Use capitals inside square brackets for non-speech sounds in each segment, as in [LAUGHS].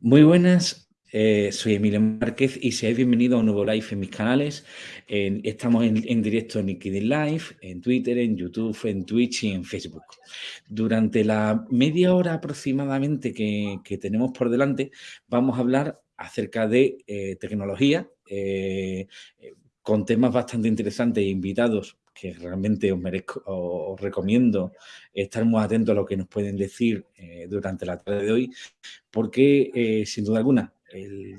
Muy buenas, eh, soy Emilio Márquez y seáis bienvenidos a un nuevo live en mis canales. estamos en, directo en LinkedIn Live, en Twitter, en YouTube, en Twitch y en Facebook. Durante la media hora aproximadamente que, tenemos por delante, vamos a hablar acerca de eh, tecnología, eh, con temas bastante interesantes e invitados que realmente os, merezco, os recomiendo estar muy atentos a lo que nos pueden decir eh, durante la tarde de hoy, porque eh, sin duda alguna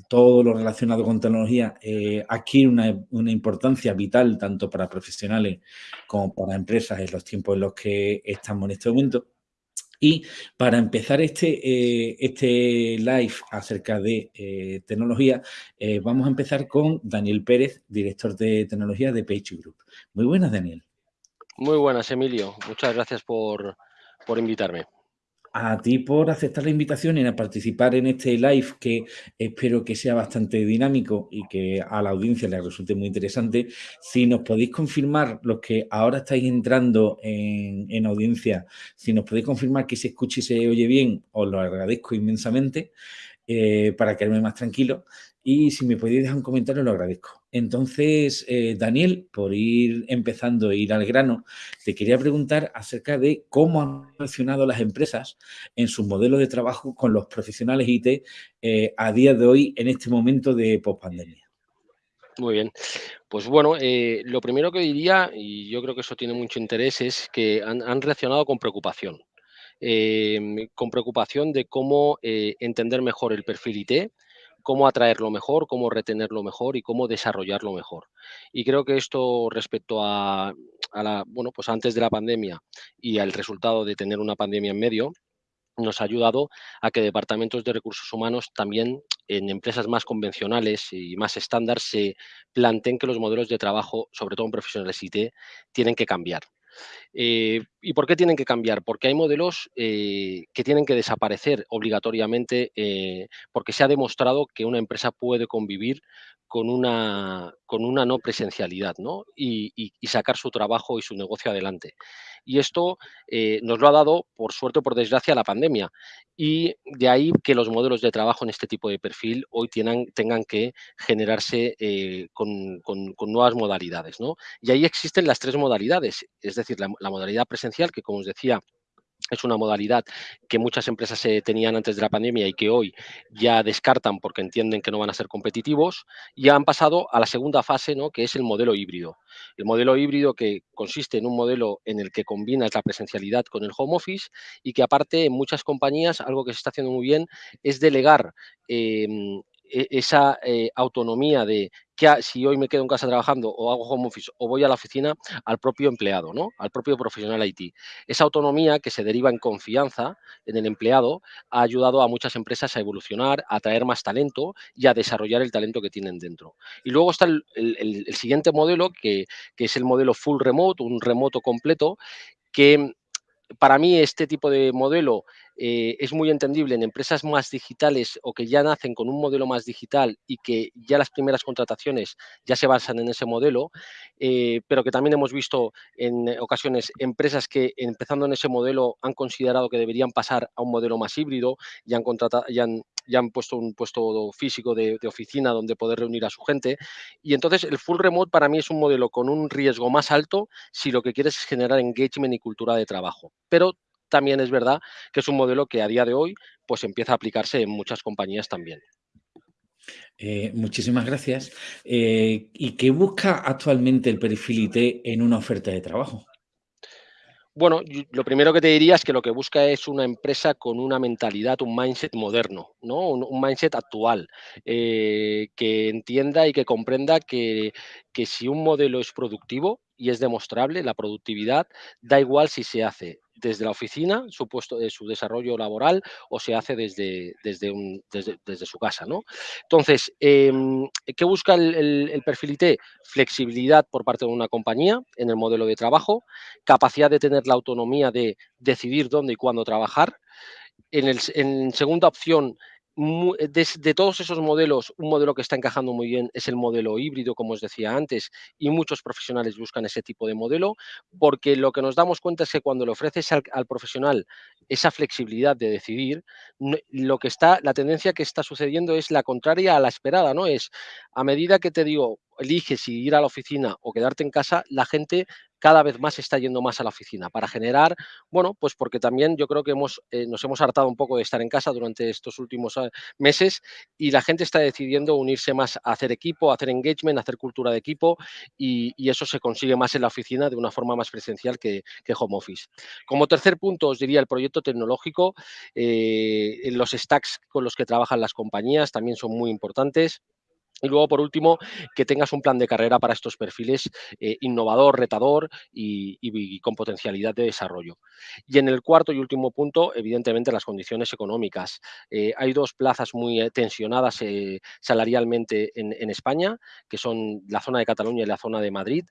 todo lo relacionado con tecnología eh, adquiere una, una, importancia vital tanto para profesionales como para empresas en los tiempos en los que estamos en este momento. Y para empezar este, eh, este live acerca de eh, tecnología, eh, vamos a empezar con Daniel Pérez, director de tecnología de Page Group. Muy buenas, Daniel. Muy buenas, Emilio. Muchas gracias por, por invitarme a ti por aceptar la invitación y a participar en este live que espero que sea bastante dinámico y que a la audiencia le resulte muy interesante. Si nos podéis confirmar, los que ahora estáis entrando en, audiencia, si nos podéis confirmar que se escuche y se oye bien, os lo agradezco inmensamente eh, para quedarme más tranquilo. Y si me podéis dejar un comentario, lo agradezco. Entonces, eh, Daniel, por ir empezando e ir al grano, te quería preguntar acerca de cómo han relacionado las empresas en sus modelos de trabajo con los profesionales IT eh, a día de hoy en este momento de pospandemia. Muy bien. Pues bueno, lo primero que diría, y yo creo que eso tiene mucho interés, es que han, reaccionado con preocupación. Con preocupación de cómo entender mejor el perfil IT, cómo atraerlo mejor, cómo retenerlo mejor y cómo desarrollarlo mejor. Y creo que esto respecto a, la, bueno, pues antes de la pandemia y al resultado de tener una pandemia en medio, nos ha ayudado a que departamentos de recursos humanos también en empresas más convencionales y más estándar se planteen que los modelos de trabajo, sobre todo en profesionales IT, tienen que cambiar. Eh, ¿Y por qué tienen que cambiar? Porque hay modelos eh, que tienen que desaparecer obligatoriamente eh, porque se ha demostrado que una empresa puede convivir con una, con una no presencialidad ¿no? Y, y, sacar su trabajo y su negocio adelante. Y esto nos lo ha dado, por suerte o por desgracia, la pandemia. Y de ahí que los modelos de trabajo en este tipo de perfil hoy tengan, que generarse con, con, con, nuevas modalidades. ¿no? Y ahí existen las tres modalidades, es decir, la, la modalidad presencial, que como os decía, es una modalidad que muchas empresas tenían antes de la pandemia y que hoy ya descartan porque entienden que no van a ser competitivos, y han pasado a la segunda fase, ¿no? que es el modelo híbrido. El modelo híbrido que consiste en un modelo en el que combinas la presencialidad con el home office y que aparte en muchas compañías algo que se está haciendo muy bien es delegar em, e, esa eh, autonomía de que si hoy me quedo en casa trabajando o hago home office o voy a la oficina al propio empleado, ¿no? al propio profesional IT. Esa autonomía que se deriva en confianza en el empleado ha ayudado a muchas empresas a evolucionar, a atraer más talento y a desarrollar el talento que tienen dentro. Y luego está el, siguiente modelo, que, que es el modelo full remote, un remoto completo, que para mí este tipo de modelo eh, es muy entendible en empresas más digitales o que ya nacen con un modelo más digital y que ya las primeras contrataciones ya se basan en ese modelo, eh, pero que también hemos visto en ocasiones empresas que empezando en ese modelo han considerado que deberían pasar a un modelo más híbrido ya han puesto un puesto físico de, de, oficina donde poder reunir a su gente. Y entonces el full remote para mí es un modelo con un riesgo más alto si lo que quieres es generar engagement y cultura de trabajo. Pero también es verdad que es un modelo que a día de hoy pues empieza a aplicarse en muchas compañías también. Eh, muchísimas gracias. Eh, ¿Y qué busca actualmente el perfil IT en una oferta de trabajo? Bueno, lo primero que te diría es que lo que busca es una empresa con una mentalidad, un mindset moderno, ¿no? un, mindset actual, eh, que entienda y que comprenda que, que si un modelo es productivo y es demostrable, la productividad, da igual si se hace desde la oficina, su puesto de su desarrollo laboral, o se hace desde, desde, desde, su casa. ¿no? Entonces, em, ¿qué busca el, perfil IT? Flexibilidad por parte de una compañía en el modelo de trabajo, capacidad de tener la autonomía de decidir dónde y cuándo trabajar. En, el, en segunda opción, de, todos esos modelos, un modelo que está encajando muy bien es el modelo híbrido, como os decía antes, y muchos profesionales buscan ese tipo de modelo, porque lo que nos damos cuenta es que cuando le ofreces al, profesional esa flexibilidad de decidir, lo que está, la tendencia que está sucediendo es la contraria a la esperada, ¿no? Es a medida que te digo, eliges si ir a la oficina o quedarte en casa, la gente cada vez más está yendo más a la oficina para generar, bueno, pues porque también yo creo que hemos, eh, nos hemos hartado un poco de estar en casa durante estos últimos ah, meses y la gente está decidiendo unirse más a hacer equipo, a hacer engagement, a hacer cultura de equipo y, eso se consigue más en la oficina de una forma más presencial que, home office. Como tercer punto os diría el proyecto tecnológico, eh, los stacks con los que trabajan las compañías también son muy importantes. Y luego, por último, que tengas un plan de carrera para estos perfiles eh, innovador, retador y, con potencialidad de desarrollo. Y en el cuarto y último punto, evidentemente, las condiciones económicas. Eh, hay dos plazas muy eh, tensionadas salarialmente en, España, que son la zona de Cataluña y la zona de Madrid,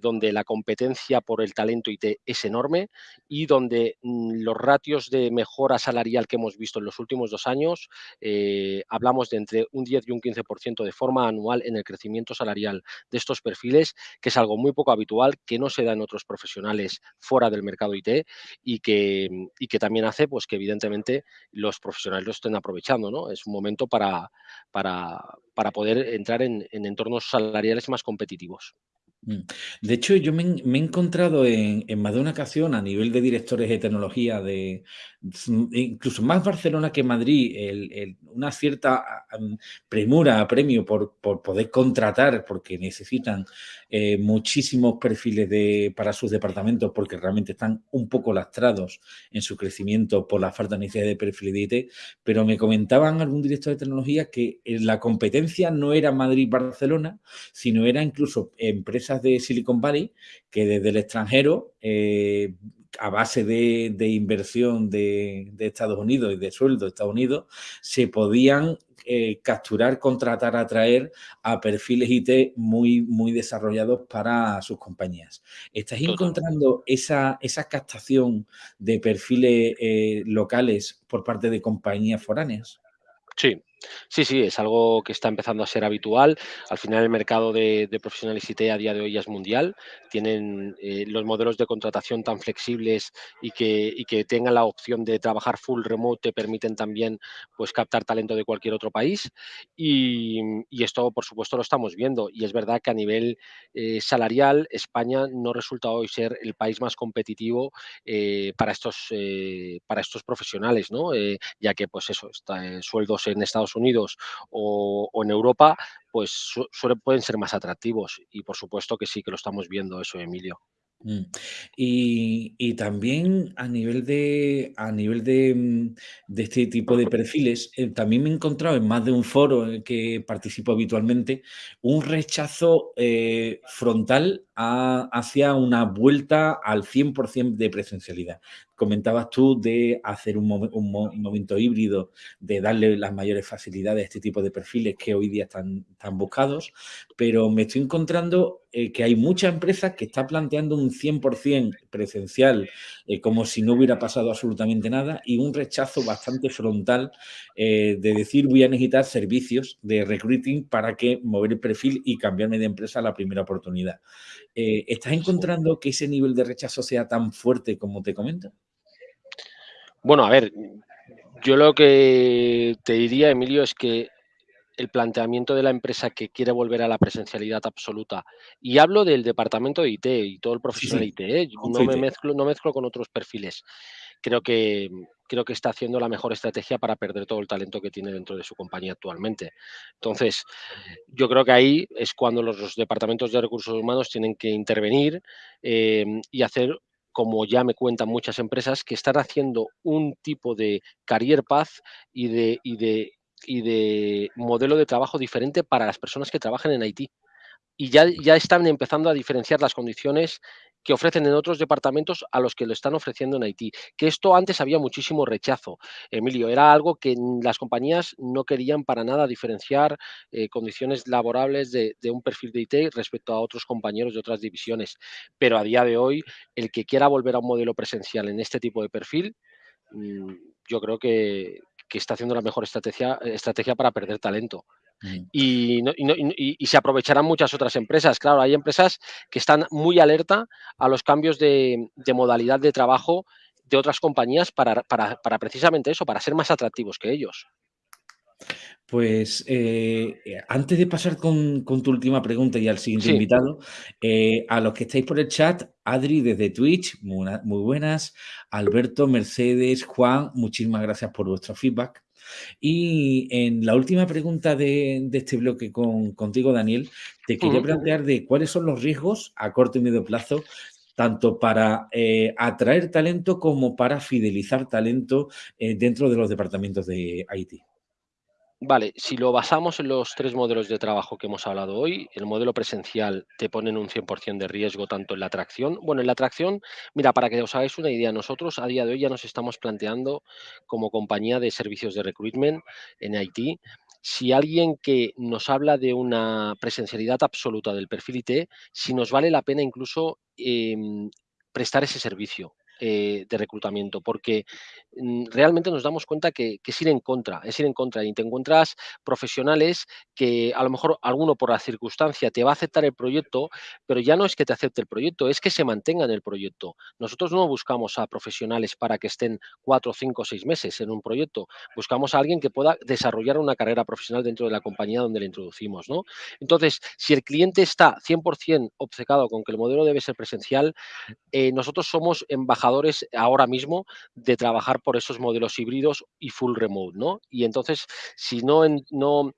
donde la competencia por el talento IT es enorme y donde mm, los ratios de mejora salarial que hemos visto en los últimos dos años, hablamos de entre un 10 y un 15% de forma anual en el crecimiento salarial de estos perfiles, que es algo muy poco habitual, que no se da en otros profesionales fuera del mercado IT y que, y que también hace pues, que evidentemente los profesionales lo estén aprovechando. ¿no? Es un momento para, para, poder entrar en, en entornos salariales más competitivos. Mm. De hecho, yo me, he encontrado en, más de una ocasión a nivel de directores de tecnología, de incluso más Barcelona que Madrid, una cierta premura, premio por, poder contratar, porque necesitan eh, muchísimos perfiles de, para sus departamentos, porque realmente están un poco lastrados en su crecimiento por la falta de necesidad de perfiles de IT, pero me comentaban algún director de tecnología que eh, la competencia no era Madrid-Barcelona, sino era incluso empresas de Silicon Valley que desde el extranjero, eh, a base de, inversión de, Estados Unidos y de sueldo de Estados Unidos, se podían eh, capturar, contratar, atraer a perfiles IT muy, muy desarrollados para sus compañías. ¿Estáis encontrando esa, esa captación de perfiles eh, locales por parte de compañías foráneas? Sí, Sí, sí, es algo que está empezando a ser habitual. Al final el mercado de, profesionales IT a día de hoy es mundial. Tienen eh, los modelos de contratación tan flexibles y que, tengan la opción de trabajar full remote te permiten también pues, captar talento de cualquier otro país. Y, esto, por supuesto, lo estamos viendo. Y es verdad que a nivel eh, salarial, España no resulta hoy ser el país más competitivo eh, para, estos, para estos profesionales, ¿no? ya que pues eso, está, sueldos en Estados Unidos o, en Europa, pues pueden ser más atractivos. Y por supuesto que sí que lo estamos viendo eso, Emilio. Mm. Y, también a nivel de, a nivel de, mm, este tipo de perfiles, eh, también me he encontrado en más de un foro en el que participo habitualmente, un rechazo eh, frontal hacia una vuelta al 100% de presencialidad comentabas tú de hacer un, momento híbrido, de darle las mayores facilidades a este tipo de perfiles que hoy día están, buscados, pero me estoy encontrando eh, que hay muchas empresas que están planteando un 100% presencial, eh, como si no hubiera pasado absolutamente nada, y un rechazo bastante frontal eh, de decir voy a necesitar servicios de recruiting para que mover el perfil y cambiarme de empresa a la primera oportunidad. ¿Estás encontrando que ese nivel de rechazo sea tan fuerte como te comento? Bueno, a ver, yo lo que te diría, Emilio, es que el planteamiento de la empresa que quiere volver a la presencialidad absoluta, y hablo del departamento de IT y todo el profesional de IT, ¿eh? no me mezclo, no mezclo con otros perfiles. Creo que, creo que está haciendo la mejor estrategia para perder todo el talento que tiene dentro de su compañía actualmente. Entonces, yo creo que ahí es cuando los, departamentos de recursos humanos tienen que intervenir eh, y hacer como ya me cuentan muchas empresas, que están haciendo un tipo de career path y de, y de, y de modelo de trabajo diferente para las personas que trabajan en IT. Y ya, ya están empezando a diferenciar las condiciones que ofrecen en otros departamentos a los que lo están ofreciendo en Haití. Que esto antes había muchísimo rechazo, Emilio, era algo que las compañías no querían para nada diferenciar eh, condiciones laborables de, un perfil de IT respecto a otros compañeros de otras divisiones. Pero a día de hoy, el que quiera volver a un modelo presencial en este tipo de perfil, mm, yo creo que, está haciendo la mejor estrategia para perder talento. Y, se aprovecharán muchas otras empresas. Claro, hay empresas que están muy alerta a los cambios de, modalidad de trabajo de otras compañías para, precisamente eso, para ser más atractivos que ellos. Pues eh, antes de pasar con, tu última pregunta y al siguiente invitado, eh, a los que estáis por el chat, Adri desde Twitch, muy, muy, buenas, Alberto, Mercedes, Juan, muchísimas gracias por vuestro feedback. Y en la última pregunta de, este bloque con, contigo, Daniel, te quería plantear de cuáles son los riesgos a corto y medio plazo tanto para eh, atraer talento como para fidelizar talento eh, dentro de los departamentos de IT. Vale, si lo basamos en los tres modelos de trabajo que hemos hablado hoy, el modelo presencial te pone en un 100% de riesgo tanto en la atracción. Bueno, en la atracción, mira, para que os hagáis una idea, nosotros a día de hoy ya nos estamos planteando como compañía de servicios de recruitment en IT, si alguien que nos habla de una presencialidad absoluta del perfil IT, si nos vale la pena incluso em, prestar ese servicio. Eh, de reclutamiento, porque mm, realmente nos damos cuenta que, es ir en contra, es ir en contra y te encuentras profesionales que a lo mejor alguno por la circunstancia te va a aceptar el proyecto, pero ya no es que te acepte el proyecto, es que se mantenga en el proyecto. Nosotros no buscamos a profesionales para que estén cuatro, cinco, seis meses en un proyecto, buscamos a alguien que pueda desarrollar una carrera profesional dentro de la compañía donde le introducimos. ¿no? Entonces, si el cliente está 100% obcecado con que el modelo debe ser presencial, eh, nosotros somos embajadores ahora mismo de trabajar por esos modelos híbridos y full remote, ¿no? Y entonces, si no, no,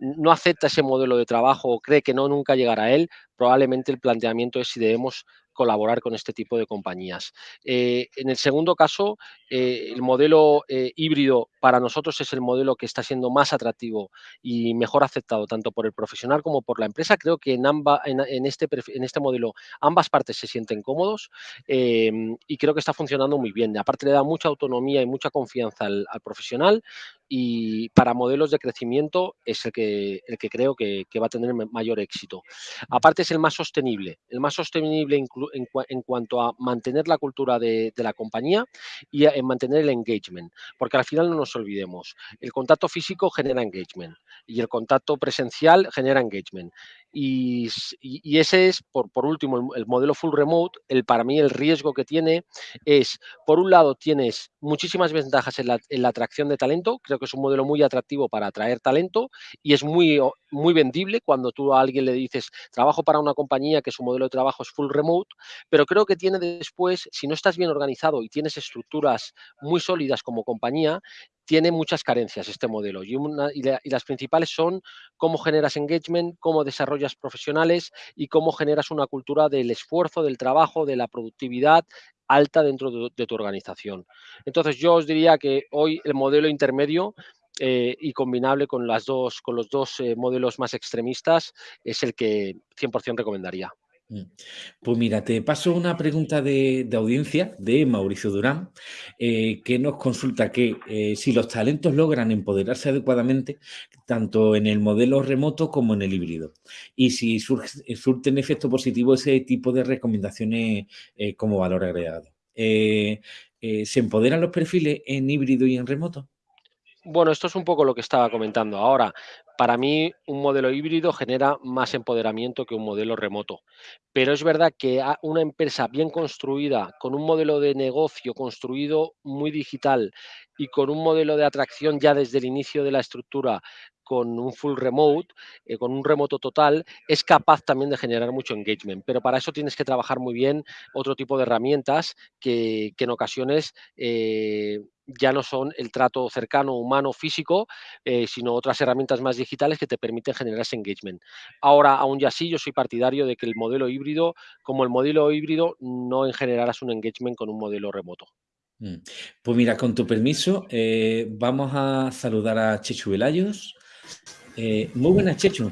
no acepta ese modelo de trabajo o cree que no nunca llegará a él, probablemente el planteamiento es si debemos colaborar con este tipo de compañías. Eh, en el segundo caso, eh, el modelo eh, híbrido para nosotros es el modelo que está siendo más atractivo y mejor aceptado tanto por el profesional como por la empresa. Creo que en, en, este, en este modelo ambas partes se sienten cómodos y creo que está funcionando muy bien. Aparte le da mucha autonomía y mucha confianza al, profesional y para modelos de crecimiento es el que, el que creo que, va a tener mayor éxito. Aparte es el más sostenible, el más sostenible en, cuanto a mantener la cultura de, de la compañía y en mantener el engagement, porque al final no nos olvidemos, el contacto físico genera engagement y el contacto presencial genera engagement. Y, ese es, por, por último, el, modelo full remote, el, para mí el riesgo que tiene es, por un lado, tienes muchísimas ventajas en la, en la atracción de talento, creo que es un modelo muy atractivo para atraer talento y es muy, muy vendible cuando tú a alguien le dices, trabajo para una compañía que su modelo de trabajo es full remote, pero creo que tiene después, si no estás bien organizado y tienes estructuras muy sólidas como compañía, tiene muchas carencias este modelo y, las principales son cómo generas engagement, cómo desarrollas profesionales y cómo generas una cultura del esfuerzo, del trabajo, de la productividad alta dentro de, tu organización. Entonces yo os diría que hoy el modelo intermedio eh, y combinable con, los dos eh, modelos más extremistas es el que 100% recomendaría. Mm. Pues mira, te paso una pregunta de, audiencia de Mauricio Durán, eh, que nos consulta que si los talentos logran empoderarse adecuadamente, tanto en el modelo remoto como en el híbrido, y si surten efecto positivo ese tipo de recomendaciones como valor agregado. ¿Se empoderan los perfiles en híbrido y en remoto? Bueno, esto es un poco lo que estaba comentando ahora. Para mí, un modelo híbrido genera más empoderamiento que un modelo remoto. Pero es verdad que una empresa bien construida, con un modelo de negocio construido muy digital y con un modelo de atracción ya desde el inicio de la estructura con un full remote, eh, con un remoto total, es capaz también de generar mucho engagement. Pero para eso tienes que trabajar muy bien otro tipo de herramientas que, en ocasiones eh, ya no son el trato cercano, humano, físico, eh, sino otras herramientas más digitales que te permiten generar ese engagement. Ahora, aún ya así, yo soy partidario de que el modelo híbrido, como el modelo híbrido, no generarás un engagement con un modelo remoto. Mm. Pues mira, con tu permiso, eh, vamos a saludar a Chechu Velayos. Eh, muy buenas, Chechu.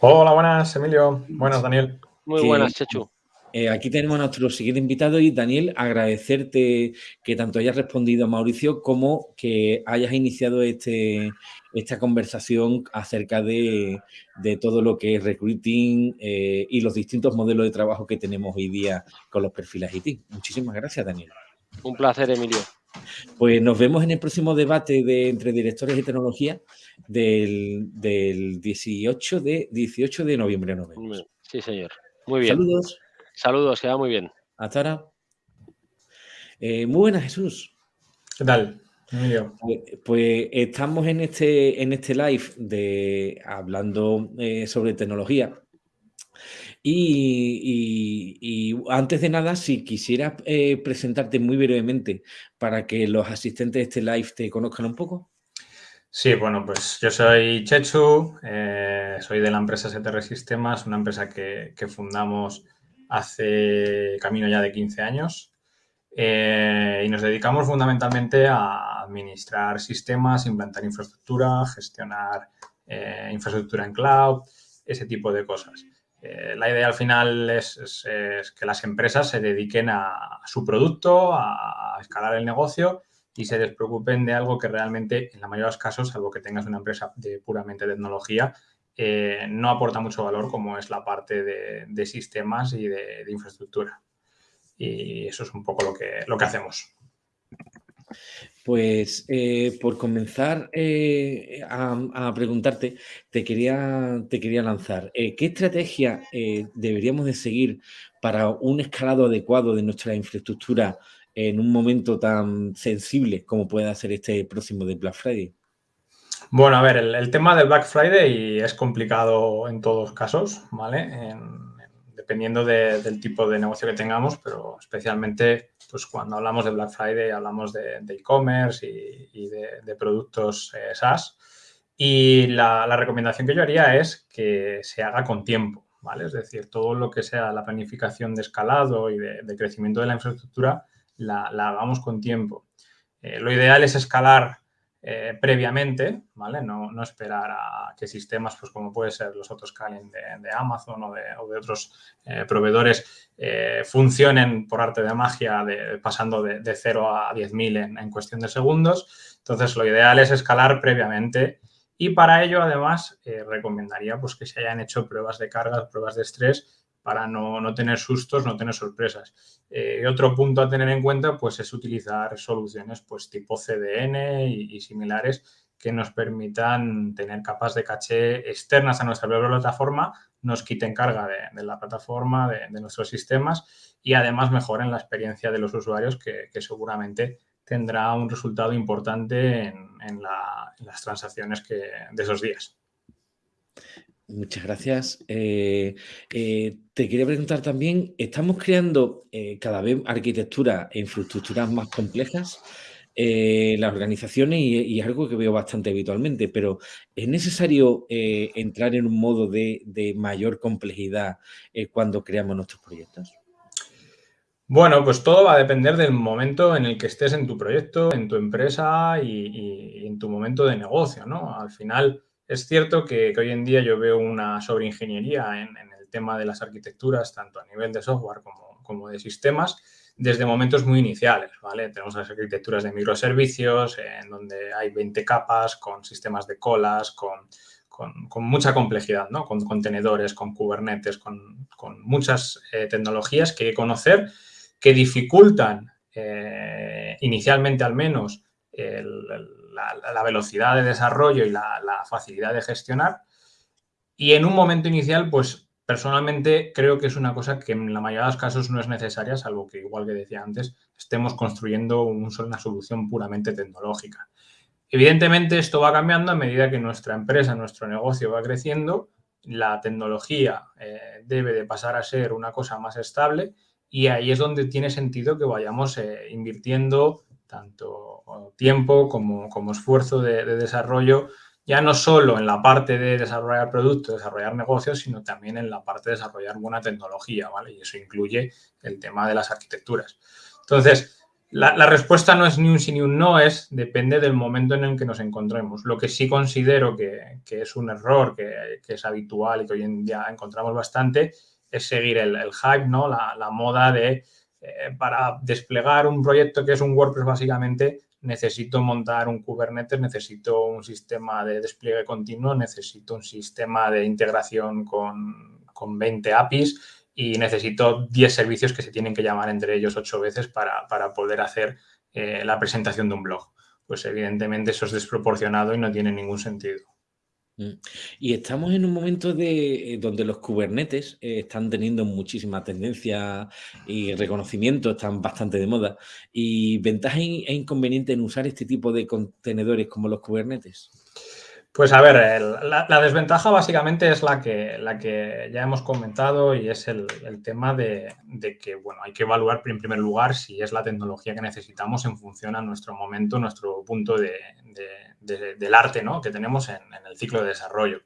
Hola, buenas, Emilio. Buenas, Daniel. Muy buenas, Chechu. Eh, aquí tenemos a nuestro siguiente invitado y Daniel, agradecerte que tanto hayas respondido a Mauricio como que hayas iniciado este, esta conversación acerca de, todo lo que es recruiting eh, y los distintos modelos de trabajo que tenemos hoy día con los perfiles IT. Muchísimas gracias, Daniel. Un placer, Emilio. Pues nos vemos en el próximo debate de, entre directores de tecnología del, 18, de, 18 de noviembre. Sí, señor. Muy bien. Saludos. Saludos, queda muy bien. Hasta ahora. Eh, muy buenas, Jesús. ¿Qué tal? Pues, pues, estamos en este, en este live de hablando eh, sobre tecnología. Y, antes de nada, si quisieras eh, presentarte muy brevemente para que los asistentes de este live te conozcan un poco. Sí, bueno, pues yo soy Chechu, eh, soy de la empresa STR Sistemas, una empresa que, fundamos hace camino ya de 15 años. Eh, y nos dedicamos fundamentalmente a administrar sistemas, implantar infraestructura, gestionar infraestructura en cloud, ese tipo de cosas. Eh, la idea al final es, que las empresas se dediquen a, su producto, a, escalar el negocio y se despreocupen de algo que realmente, en la mayoría de los casos, salvo que tengas una empresa de puramente tecnología, no aporta mucho valor como es la parte de, sistemas y de infraestructura y eso es un poco lo que, lo que hacemos. Pues eh, por comenzar eh, a, preguntarte, te quería, te quería lanzar, eh, ¿qué estrategia deberíamos de seguir para un escalado adecuado de nuestra infraestructura en un momento tan sensible como puede ser este próximo de Black Friday? Bueno, a ver, el, tema del Black Friday es complicado en todos casos, ¿vale? Dependiendo del tipo de negocio que tengamos, pero especialmente pues cuando hablamos de Black Friday hablamos de e-commerce y, de, productos eh, SaaS. Y la, recomendación que yo haría es que se haga con tiempo, ¿vale? Es decir, todo lo que sea la planificación de escalado y de, crecimiento de la infraestructura la, hagamos con tiempo. Eh, lo ideal es escalar eh, previamente, ¿vale? No, no, esperar a que sistemas, pues como puede ser los otros Calen de, Amazon o de, otros eh, proveedores, eh, funcionen por arte de magia de, pasando de, 0 a 10.000 en, en cuestión de segundos. Entonces, lo ideal es escalar previamente y para ello, además, recomendaría pues, que se hayan hecho pruebas de carga, pruebas de estrés para no, tener sustos, no tener sorpresas. Eh, otro punto a tener en cuenta pues, es utilizar soluciones pues, tipo CDN y, similares que nos permitan tener capas de caché externas a nuestra plataforma, nos quiten carga de, la plataforma, de, nuestros sistemas y además mejoren la experiencia de los usuarios que, seguramente tendrá un resultado importante en, las transacciones de esos días. Muchas gracias. Eh, eh, te quería preguntar también, ¿estamos creando eh, cada vez arquitectura e infraestructuras más complejas? las organizaciones y, es algo que veo bastante habitualmente, pero ¿es necesario entrar en un modo de, mayor complejidad cuando creamos nuestros proyectos? Bueno, pues todo va a depender del momento en el que estés en tu proyecto, en tu empresa y, y en tu momento de negocio, ¿no? Al final, es cierto que, hoy en día yo veo una sobreingeniería en, el tema de las arquitecturas, tanto a nivel de software como, de sistemas, desde momentos muy iniciales, ¿vale? Tenemos las arquitecturas de microservicios, en donde hay 20 capas, con sistemas de colas, con, mucha complejidad, ¿no? Con contenedores, con Kubernetes, con, muchas eh, tecnologías que hay que conocer que dificultan, eh, inicialmente al menos, el la, velocidad de desarrollo y la, facilidad de gestionar. Y en un momento inicial, pues personalmente creo que es una cosa que en la mayoría de los casos no es necesaria, salvo que, igual que decía antes, estemos construyendo una solución puramente tecnológica. Evidentemente, esto va cambiando a medida que nuestra empresa, nuestro negocio va creciendo, la tecnología eh, debe de pasar a ser una cosa más estable y ahí es donde tiene sentido que vayamos eh, invirtiendo tanto tiempo como, como esfuerzo de, desarrollo, ya no solo en la parte de desarrollar productos, desarrollar negocios, sino también en la parte de desarrollar buena tecnología, ¿vale? Y eso incluye el tema de las arquitecturas. Entonces, la, respuesta no es ni un sí ni un no, es depende del momento en el que nos encontremos. Lo que sí considero que, es un error, que, es habitual y que hoy en día encontramos bastante, es seguir el, hype, ¿no? la moda de eh, para desplegar un proyecto que es un WordPress básicamente, necesito montar un Kubernetes, necesito un sistema de despliegue continuo, necesito un sistema de integración con, 20 APIs y necesito 10 servicios que se tienen que llamar entre ellos 8 veces para, poder hacer eh, la presentación de un blog. Pues evidentemente eso es desproporcionado y no tiene ningún sentido. Mm. Y estamos en un momento de, eh, donde los Kubernetes eh, están teniendo muchísima tendencia y reconocimiento, están bastante de moda. ¿Y ventaja e inconveniente en usar este tipo de contenedores como los Kubernetes? Pues a ver, la, desventaja básicamente es la que, la que ya hemos comentado y es el, tema de, que, bueno, hay que evaluar en primer lugar si es la tecnología que necesitamos en función a nuestro momento, nuestro punto de, del arte ¿no? que tenemos en, el ciclo de desarrollo.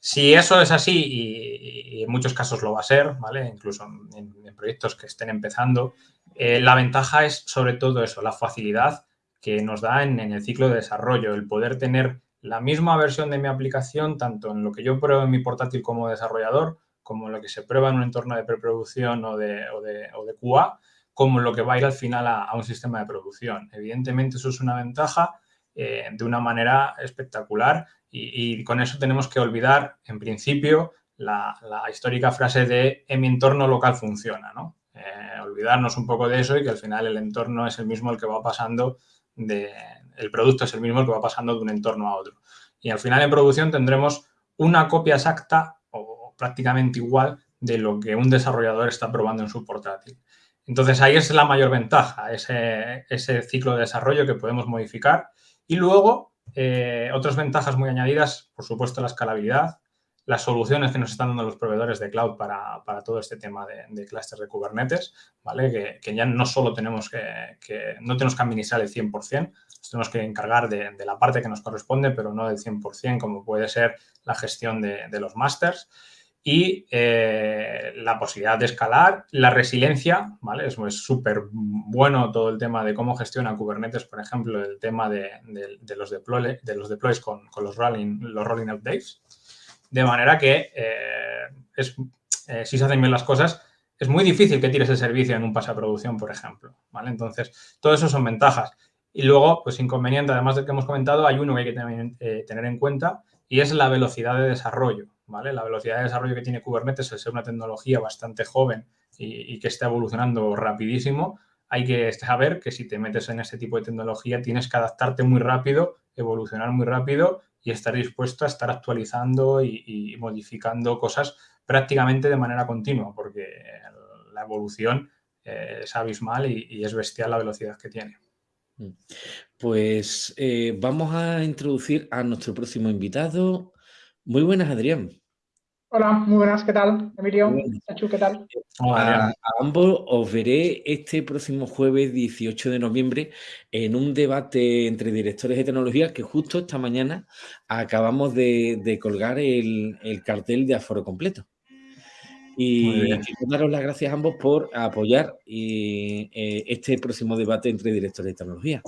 Si eso es así, y, en muchos casos lo va a ser, ¿vale? Incluso en, proyectos que estén empezando, eh, la ventaja es sobre todo eso, la facilidad que nos da en el ciclo de desarrollo, el poder tener la misma versión de mi aplicación, tanto en lo que yo pruebo en mi portátil como desarrollador, como en lo que se prueba en un entorno de preproducción o de, o de, o de QA, como en lo que va a ir al final a, un sistema de producción. Evidentemente eso es una ventaja eh, de una manera espectacular y, con eso tenemos que olvidar, en principio, la, histórica frase de en mi entorno local funciona, ¿no? Eh, olvidarnos un poco de eso y que al final el entorno es el mismo el que va pasando de, el producto es el mismo que va pasando de un entorno a otro. Y al final en producción tendremos una copia exacta o prácticamente igual de lo que un desarrollador está probando en su portátil. Entonces ahí es la mayor ventaja, ese, ese ciclo de desarrollo que podemos modificar. Y luego, eh, otras ventajas muy añadidas, por supuesto, la escalabilidad, las soluciones que nos están dando los proveedores de cloud para, todo este tema de, de clústeres de Kubernetes, ¿vale? Que, ya no solo tenemos que, no tenemos que administrar el 100%, tenemos que encargar de, la parte que nos corresponde, pero no del 100%, como puede ser la gestión de, los másters y eh, la posibilidad de escalar, la resiliencia, ¿vale? Es súper bueno todo el tema de cómo gestiona Kubernetes, por ejemplo, el tema de, los, deploy, de los deploys con, los, rolling, los rolling updates, de manera que eh, es, eh, si se hacen bien las cosas, es muy difícil que tires el servicio en un pase a producción, por ejemplo. ¿vale? Entonces, todo eso son ventajas. Y luego, pues inconveniente, además del que hemos comentado, hay uno que hay que eh, tener en cuenta y es la velocidad de desarrollo. ¿vale? La velocidad de desarrollo que tiene Kubernetes, al ser una tecnología bastante joven y, que está evolucionando rapidísimo, hay que saber que si te metes en ese tipo de tecnología tienes que adaptarte muy rápido, evolucionar muy rápido y estar dispuesto a estar actualizando y, modificando cosas prácticamente de manera continua, porque la evolución eh, es abismal y, es bestial la velocidad que tiene. Mm. Pues eh, vamos a introducir a nuestro próximo invitado. Muy buenas, Adrián. Hola, muy buenas, ¿qué tal? Emilio, ¿qué tal? a, ambos os veré este próximo jueves 18 de noviembre en un debate entre directores de tecnología que justo esta mañana acabamos de, colgar el, cartel de aforo completo. Y quiero daros las gracias a ambos por apoyar eh, este próximo debate entre directores de tecnología.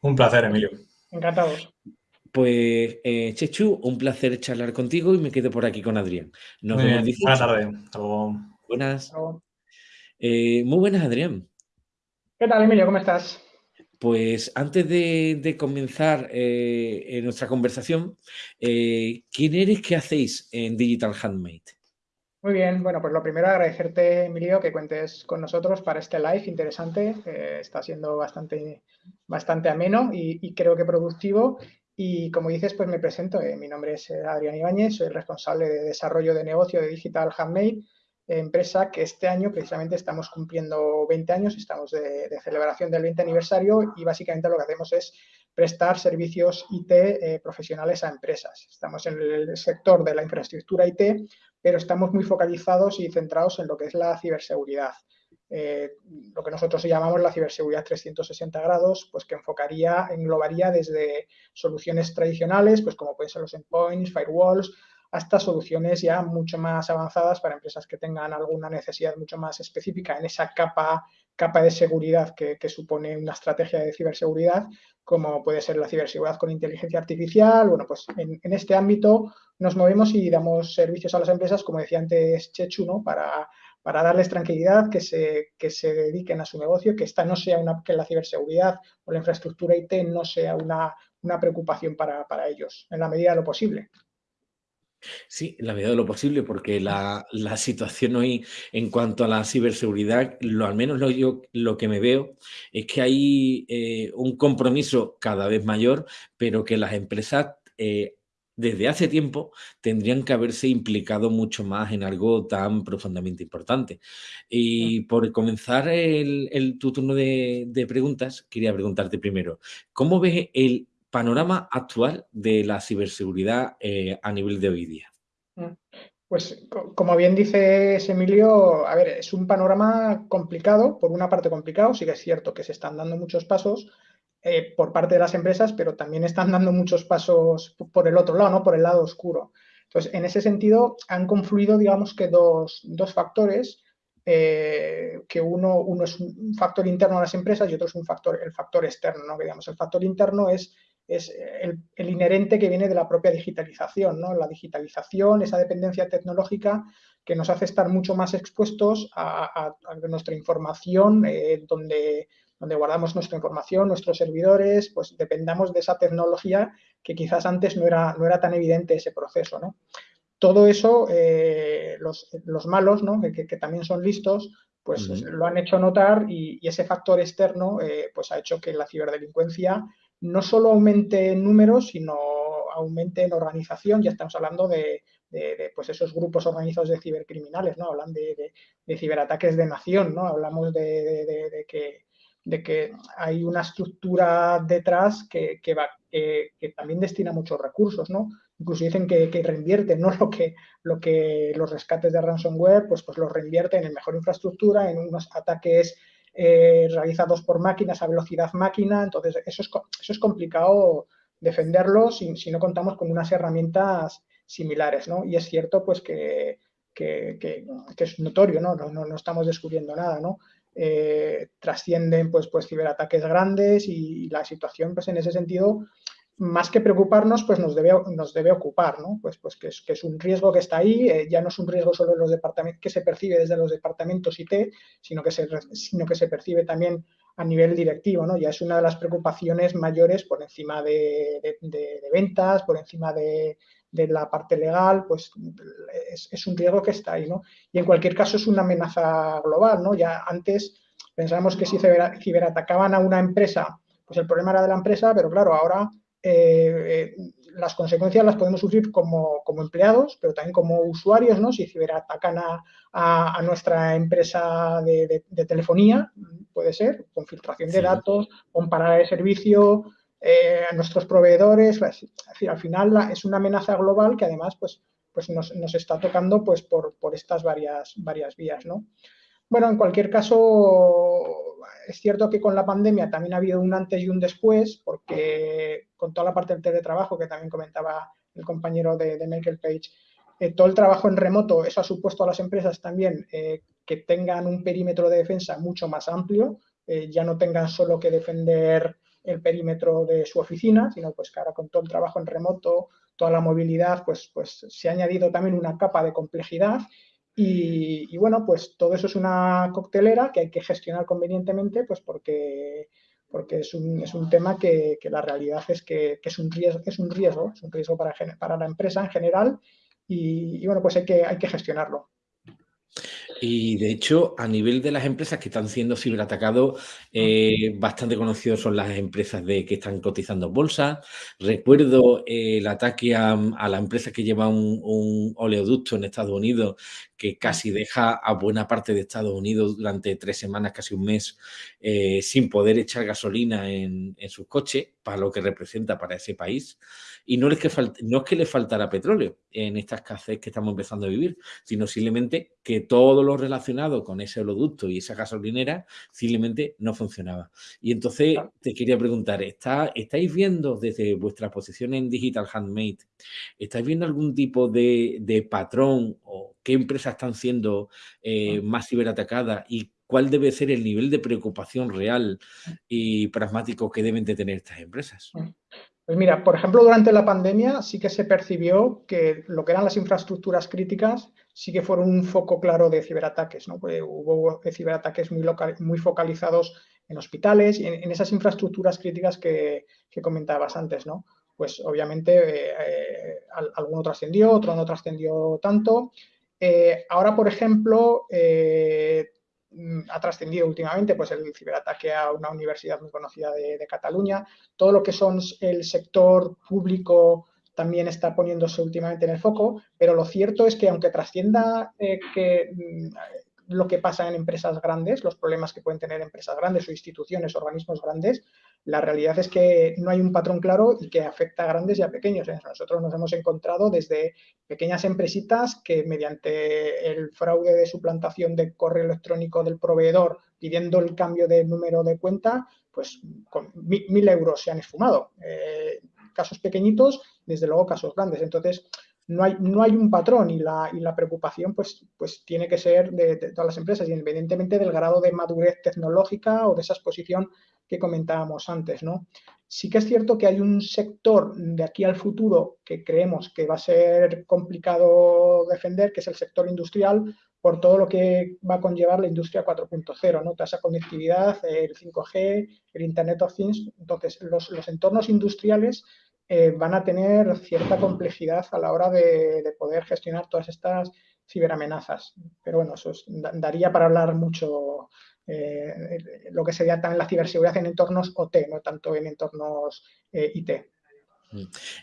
Un placer, Emilio. Encantados. Pues, eh, Chechu, un placer charlar contigo y me quedo por aquí con Adrián. Nos muy vemos. Buenas tardes. Buenas. Eh, muy buenas, Adrián. ¿Qué tal, Emilio? ¿Cómo estás? Pues antes de, comenzar eh, nuestra conversación, ¿quién eres? ¿Qué hacéis en Digital Handmade? Muy bien, bueno, pues lo primero agradecerte, Emilio, que cuentes con nosotros para este live interesante. está siendo bastante, bastante ameno y, creo que productivo. Y como dices, pues me presento. Eh, mi nombre es eh, Adrián Ibáñez, soy responsable de desarrollo de negocio de Digital Handmade, empresa que este año precisamente estamos cumpliendo 20 años, estamos de, celebración del 20 aniversario y básicamente lo que hacemos es prestar servicios IT eh, profesionales a empresas. Estamos en el sector de la infraestructura IT, pero estamos muy focalizados y centrados en lo que es la ciberseguridad. Eh, lo que nosotros llamamos la ciberseguridad 360 grados, pues que enfocaría, englobaría desde soluciones tradicionales, pues como pueden ser los endpoints, firewalls, hasta soluciones ya mucho más avanzadas para empresas que tengan alguna necesidad mucho más específica en esa capa, capa de seguridad que, supone una estrategia de ciberseguridad, como puede ser la ciberseguridad con inteligencia artificial. Bueno, pues en, este ámbito nos movemos y damos servicios a las empresas, como decía antes Chechu, ¿no? para para darles tranquilidad, que se, que se dediquen a su negocio, que esta no sea una, que la ciberseguridad o la infraestructura IT no sea una, preocupación para, ellos, en la medida de lo posible. Sí, la medida de lo posible, porque la, situación hoy en cuanto a la ciberseguridad, lo al menos lo, yo, lo que me veo es que hay eh, un compromiso cada vez mayor, pero que las empresas eh, desde hace tiempo tendrían que haberse implicado mucho más en algo tan profundamente importante. Y por comenzar el, tu turno de, de preguntas, quería preguntarte primero, ¿cómo ves el panorama actual de la ciberseguridad eh, a nivel de hoy día? Mm. Pues como bien dice Emilio, a ver, es un panorama complicado, por una parte complicado, sí que es cierto que se están dando muchos pasos eh, por parte de las empresas, pero también están dando muchos pasos por el otro lado, ¿no? Por el lado oscuro. Entonces, en ese sentido, han confluido, digamos que dos, dos factores, eh, que uno, uno es un factor interno a las empresas y otro es un factor, el factor externo, ¿no? digamos, el factor interno es es el, inherente que viene de la propia digitalización, ¿no? La digitalización, esa dependencia tecnológica que nos hace estar mucho más expuestos a, nuestra información, eh, donde, donde guardamos nuestra información, nuestros servidores, pues dependamos de esa tecnología que quizás antes no era, no era tan evidente ese proceso, ¿no? Todo eso, eh, los, malos, ¿no? que, también son listos, pues lo han hecho notar y, ese factor externo eh, pues ha hecho que la ciberdelincuencia no solo aumente en números, sino aumente en organización. Ya estamos hablando de, pues esos grupos organizados de cibercriminales, ¿no? Hablan de, ciberataques de nación, ¿no? Hablamos de, que, de que hay una estructura detrás que, va, que, también destina muchos recursos, ¿no? Incluso dicen que, reinvierte, ¿no? [LAUGHS] Lo que, lo que los rescates de ransomware, pues, pues los reinvierten en mejor infraestructura, en unos ataques eh, realizados por máquinas a velocidad máquina, entonces eso es, eso es complicado defenderlo si, no contamos con unas herramientas similares, ¿no? Y es cierto, pues, que, que, que, es notorio, ¿no? No, no, estamos descubriendo nada, ¿no? Eh, trascienden, pues, pues, ciberataques grandes y la situación, pues, en ese sentido, más que preocuparnos, pues nos debe, nos debe ocupar, ¿no? Pues, pues que, es, que es un riesgo que está ahí, eh, ya no es un riesgo solo los departamentos, que se percibe desde los departamentos IT, sino que, se, sino que se percibe también a nivel directivo, ¿no? Ya es una de las preocupaciones mayores por encima de, ventas, por encima de, la parte legal, pues es, es, un riesgo que está ahí, ¿no? Y en cualquier caso es una amenaza global, ¿no? Ya antes pensábamos que si ciberatacaban a una empresa, pues el problema era de la empresa, pero claro, ahora eh, las consecuencias las podemos sufrir como, empleados, pero también como usuarios, ¿no? Si ciberatacan a, a, nuestra empresa de, telefonía, puede ser, con filtración de datos, con parada de servicio, eh, a nuestros proveedores, al final es una amenaza global que además pues, pues nos, nos está tocando pues, por, por estas varias, varias vías, ¿no? Bueno, en cualquier caso, es cierto que con la pandemia también ha habido un antes y un después, porque con toda la parte del teletrabajo que también comentaba el compañero de, Michael Page, eh, todo el trabajo en remoto, eso ha supuesto a las empresas también eh, que tengan un perímetro de defensa mucho más amplio, eh, ya no tengan solo que defender el perímetro de su oficina, sino pues que ahora con todo el trabajo en remoto, toda la movilidad, pues, pues se ha añadido también una capa de complejidad y, bueno, pues todo eso es una coctelera que hay que gestionar convenientemente, pues porque, porque es, un, es un tema que, la realidad es que, es, un riesgo, es un riesgo, es un riesgo para, para la empresa en general y, y bueno, pues hay que, hay que gestionarlo. Y de hecho, a nivel de las empresas que están siendo ciberatacados, eh, bastante conocidos son las empresas de que están cotizando en bolsa. Recuerdo el ataque a, la empresa que lleva un, oleoducto en Estados Unidos que casi deja a buena parte de Estados Unidos durante tres semanas, casi un mes, eh, sin poder echar gasolina en, en sus coches, para lo que representa para ese país. Y no es, que no es que le faltara petróleo en esta escasez que estamos empezando a vivir, sino simplemente que todo lo relacionado con ese oleoducto y esa gasolinera simplemente no funcionaba. Y entonces te quería preguntar, ¿está, ¿estáis viendo desde vuestra posición en Digital Handmade, estáis viendo algún tipo de, patrón o qué empresas están siendo eh, más ciberatacadas y cuál debe ser el nivel de preocupación real y pragmático que deben de tener estas empresas? Pues mira, por ejemplo, durante la pandemia sí que se percibió que lo que eran las infraestructuras críticas sí que fueron un foco claro de ciberataques. ¿no? Hubo ciberataques muy, muy focalizados en hospitales y en, esas infraestructuras críticas que, comentabas antes. ¿no? pues obviamente alguno trascendió, otro no trascendió tanto. Ahora, por ejemplo, Mm, ha trascendido últimamente pues el ciberataque a una universidad muy conocida de, Cataluña. Todo lo que son el sector público también está poniéndose últimamente en el foco, pero lo cierto es que aunque trascienda eh, que mm, lo que pasa en empresas grandes, los problemas que pueden tener empresas grandes o instituciones, organismos grandes, la realidad es que no hay un patrón claro y que afecta a grandes y a pequeños. Nosotros nos hemos encontrado desde pequeñas empresitas que mediante el fraude de suplantación de correo electrónico del proveedor pidiendo el cambio de número de cuenta, pues con mil, euros se han esfumado. Eh, casos pequeñitos, desde luego casos grandes. Entonces, no hay, no hay un patrón y la, y la preocupación pues, pues tiene que ser de, todas las empresas, independientemente del grado de madurez tecnológica o de esa exposición que comentábamos antes. ¿no? Sí que es cierto que hay un sector de aquí al futuro que creemos que va a ser complicado defender, que es el sector industrial, por todo lo que va a conllevar la industria 4.0, ¿no? Toda esa conectividad, el 5G, el Internet of Things. Entonces, los, los entornos industriales eh, van a tener cierta complejidad a la hora de, poder gestionar todas estas ciberamenazas. Pero bueno, eso daría para hablar mucho eh, lo que sería también la ciberseguridad en entornos OT, no tanto en entornos eh, IT.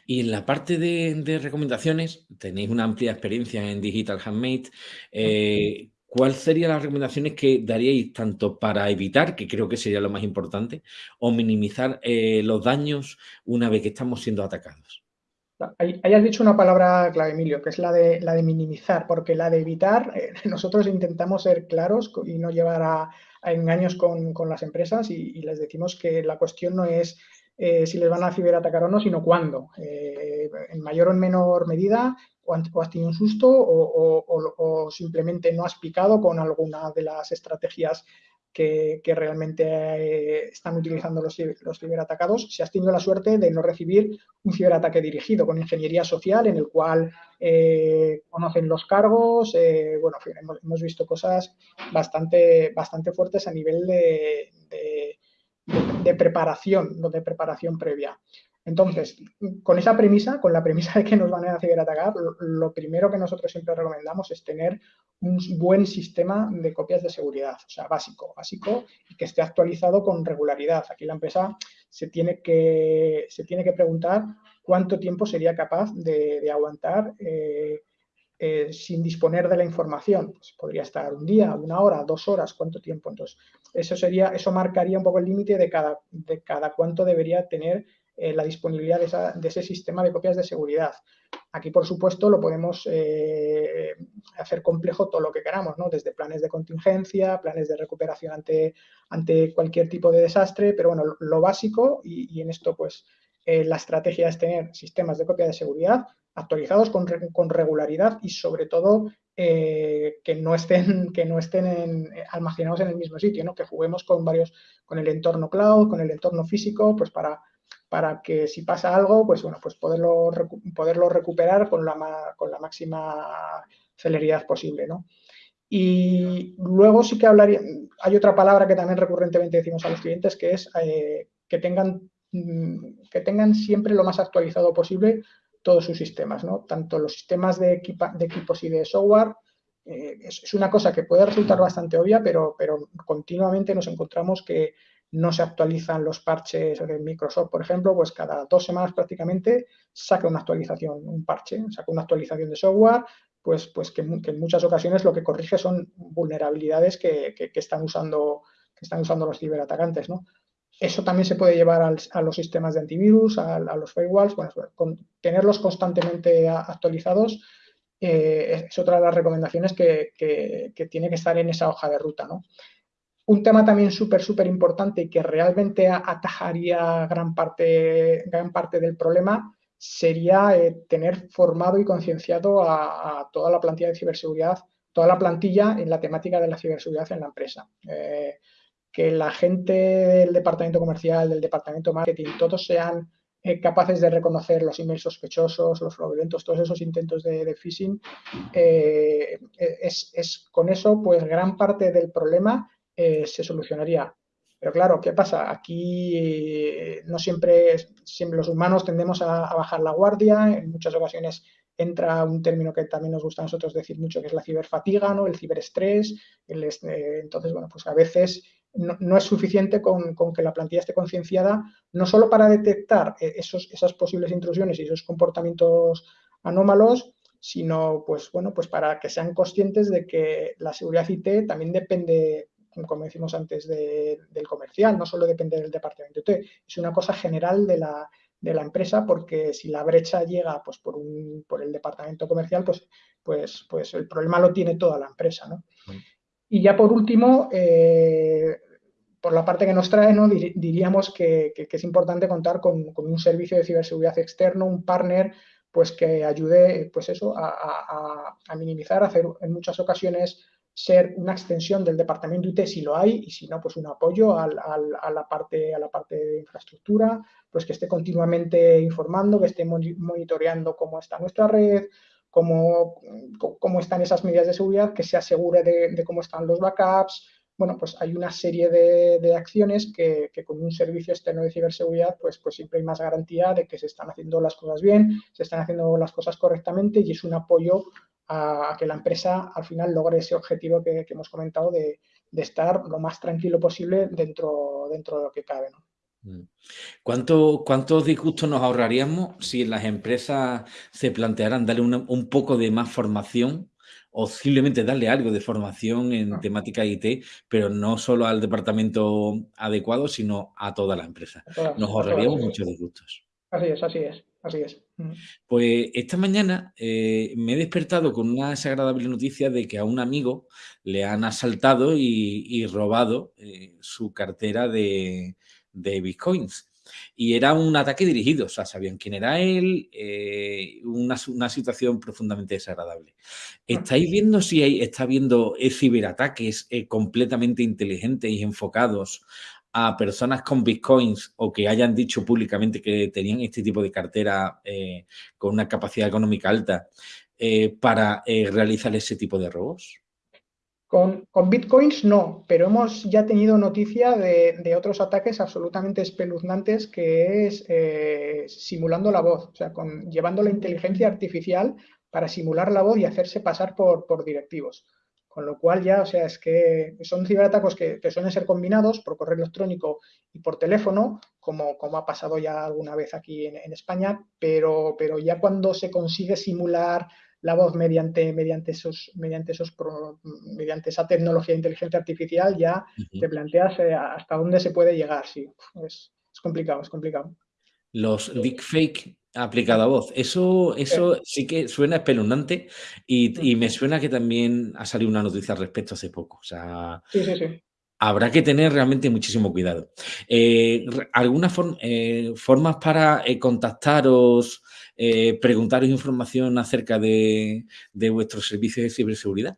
Y en la parte de, recomendaciones, tenéis una amplia experiencia en Digital Handmade. ¿Cuáles serían las recomendaciones que daríais tanto para evitar, que creo que sería lo más importante, o minimizar eh, los daños una vez que estamos siendo atacados? Ahí, has dicho una palabra clave, Emilio, que es la de, la de minimizar, porque la de evitar, eh, [LAUGHS] nosotros intentamos ser claros y no llevar a, engaños con, las empresas y, les decimos que la cuestión no es eh, si les van a ciberatacar o no, sino cuándo. en mayor o en menor medida, o, has tenido un susto o, simplemente no has picado con alguna de las estrategias que, realmente eh, están utilizando los, ciberatacados, si has tenido la suerte de no recibir un ciberataque dirigido con ingeniería social en el cual eh, conocen los cargos, eh, bueno, hemos, visto cosas bastante, bastante fuertes a nivel de, de preparación, de preparación previa. Entonces, con esa premisa, con la premisa de que nos van a ciberatacar, lo, primero que nosotros siempre recomendamos es tener un buen sistema de copias de seguridad, o sea, básico, básico y que esté actualizado con regularidad. Aquí la empresa se tiene que, se tiene que preguntar cuánto tiempo sería capaz de, aguantar eh, eh, sin disponer de la información. Pues podría estar un día, una hora, dos horas, cuánto tiempo. Entonces, eso sería, eso marcaría un poco el límite de cada, de cada cuánto debería tener eh, la disponibilidad de, ese sistema de copias de seguridad. Aquí, por supuesto, lo podemos eh, hacer complejo todo lo que queramos, ¿no? desde planes de contingencia, planes de recuperación ante, ante cualquier tipo de desastre, pero bueno, lo básico, y, en esto pues la estrategia es tener sistemas de copia de seguridad actualizados con, regularidad y sobre todo que no estén, [LAUGHS] que no estén almacenados en el mismo sitio, ¿no? que juguemos con varios, con el entorno cloud, con el entorno físico, pues para para que si pasa algo, pues bueno, pues poderlo, poderlo recuperar con la, con la máxima celeridad posible, ¿no? Y luego sí que hablaría, hay otra palabra que también recurrentemente decimos a los clientes, que es eh, que, tengan, mm, que tengan siempre lo más actualizado posible todos sus sistemas, ¿no? Tanto los sistemas de, de equipos y de software, eh, es, es, una cosa que puede resultar bastante obvia, pero, pero continuamente nos encontramos que no se actualizan los parches de Microsoft, por ejemplo, pues cada dos semanas prácticamente saca una actualización, un parche, saca una actualización de software, pues, pues que, en muchas ocasiones lo que corrige son vulnerabilidades que, están, usando, que están usando los ciberatacantes, ¿no? Eso también se puede llevar a los sistemas de antivirus, a, los firewalls, bueno, tenerlos constantemente actualizados eh, es otra de las recomendaciones que, que, tiene que estar en esa hoja de ruta, ¿no? Un tema también súper, súper importante y que realmente atajaría gran parte, gran parte del problema sería eh, tener formado y concienciado a, toda la plantilla de ciberseguridad, toda la plantilla en la temática de la ciberseguridad en la empresa. Eh, que la gente del departamento comercial, del departamento marketing, todos sean eh, capaces de reconocer los emails sospechosos, los fraudulentos, todos esos intentos de, phishing, es, es, con eso, pues gran parte del problema eh, se solucionaría Pero claro, ¿qué pasa? Aquí eh, no siempre, los humanos tendemos a, bajar la guardia, en muchas ocasiones entra un término que también nos gusta a nosotros decir mucho, que es la ciberfatiga, ¿no? el ciberestrés. El, eh, entonces, bueno, pues a veces no, es suficiente con, que la plantilla esté concienciada, no solo para detectar eh, esos, esas posibles intrusiones y esos comportamientos anómalos, sino pues bueno, pues para que sean conscientes de que la seguridad IT también depende como decimos antes, del comercial, no solo depende del departamento IT, es una cosa general de la, empresa porque si la brecha llega pues, por, un, por el departamento comercial, pues, pues, pues el problema lo tiene toda la empresa. ¿no? Y ya por último, eh, por la parte que nos trae, ¿no? diríamos que, es importante contar con, un servicio de ciberseguridad externo, un partner pues que ayude pues eso, a, minimizar, hacer en muchas ocasiones ser una extensión del departamento IT si lo hay y si no, pues un apoyo a, la parte, a la parte de infraestructura, pues que esté continuamente informando, que esté monitoreando cómo está nuestra red, cómo, cómo están esas medidas de seguridad, que se asegure de, cómo están los backups. Bueno, pues hay una serie de, acciones que, con un servicio externo de ciberseguridad, pues, pues siempre hay más garantía de que se están haciendo las cosas bien, se están haciendo las cosas correctamente y es un apoyo a, que la empresa al final logre ese objetivo que, hemos comentado de, estar lo más tranquilo posible dentro, dentro de lo que cabe. Mm. ¿Cuánto, ¿Cuántos disgustos nos ahorraríamos si las empresas se plantearan darle un poco de más formación o simplemente darle algo de formación en ah. temática IT, pero no solo al departamento adecuado, sino a toda la empresa? Nos ahorraríamos muchos disgustos. Así es, así es. Así es. Mm. Pues esta mañana eh, me he despertado con una desagradable noticia de que a un amigo le han asaltado y, robado eh, su cartera de, bitcoins. Y era un ataque dirigido, o sea, sabían quién era él, eh, una, situación profundamente desagradable. ¿Estáis viendo si hay, está viendo ciberataques completamente inteligentes y enfocados a personas con bitcoins o que hayan dicho públicamente que tenían este tipo de cartera eh, con una capacidad económica alta eh, para eh, realizar ese tipo de robos? Con, bitcoins no, pero hemos ya tenido noticia de, otros ataques absolutamente espeluznantes que es simulando la voz, o sea, llevando la inteligencia artificial para simular la voz y hacerse pasar por, directivos. Con lo cual ya, o sea, es que son ciberatacos que, suelen ser combinados por correo electrónico y por teléfono, como, ha pasado ya alguna vez aquí en, España, pero, pero ya cuando se consigue simular la voz mediante, mediante, esos, mediante, esos, mediante esa tecnología de inteligencia artificial, ya te planteas eh, hasta dónde se puede llegar. Sí, es, es complicado, es complicado. Los deepfake aplicado a voz. Eso, eso sí que suena espeluznante y, me suena que también ha salido una noticia al respecto hace poco. O sea, habrá que tener realmente muchísimo cuidado. Eh, ¿Algunas eh, formas para eh, contactaros, preguntaros información acerca de, de vuestros servicios de ciberseguridad?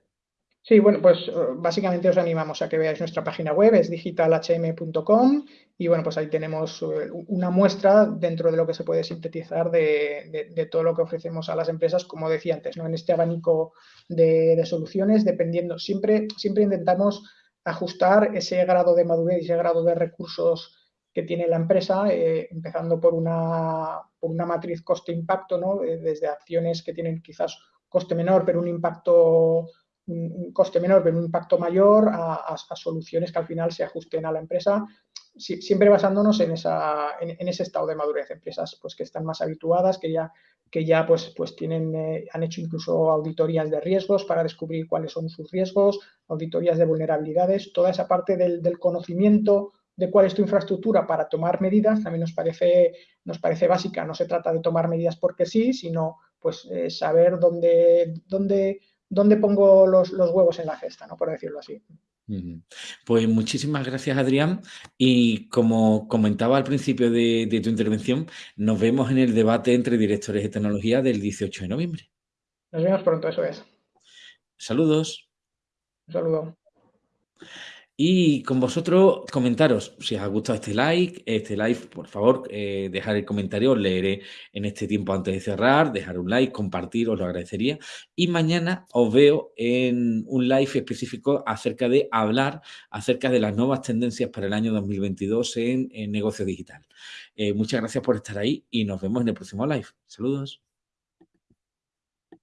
Sí, bueno, pues eh, básicamente os animamos a que veáis nuestra página web, es digitalhm.com y bueno, pues ahí tenemos eh, una muestra dentro de lo que se puede sintetizar de, todo lo que ofrecemos a las empresas, como decía antes, ¿no? en este abanico de, soluciones, dependiendo, siempre, siempre intentamos ajustar ese grado de madurez y ese grado de recursos que tiene la empresa, eh, empezando por una, por una matriz coste-impacto, ¿no? desde acciones que tienen quizás coste menor, pero un impacto un, coste menor pero un impacto mayor a, soluciones que al final se ajusten a la empresa, siempre basándonos en, esa, en, ese estado de madurez. Empresas pues, que están más habituadas, que ya, que ya pues, pues tienen, eh, han hecho incluso auditorías de riesgos para descubrir cuáles son sus riesgos, auditorías de vulnerabilidades, toda esa parte del, conocimiento de cuál es tu infraestructura para tomar medidas también nos parece, nos parece básica. No se trata de tomar medidas porque sí, sino pues eh, saber dónde, dónde dónde pongo los, huevos en la cesta, ¿no? por decirlo así. Pues muchísimas gracias, Adrián. Y como comentaba al principio de, tu intervención, nos vemos en el debate entre directores de tecnología del 18 de noviembre. Nos vemos pronto, eso es. Saludos. Un saludo. Y con vosotros, comentaros si os ha gustado este like, este live, por favor, eh, dejar el comentario, os leeré en este tiempo antes de cerrar, dejar un like, compartir, os lo agradecería. Y mañana os veo en un live específico acerca de hablar acerca de las nuevas tendencias para el año 2022 en, negocio digital. Eh, muchas gracias por estar ahí y nos vemos en el próximo live. Saludos.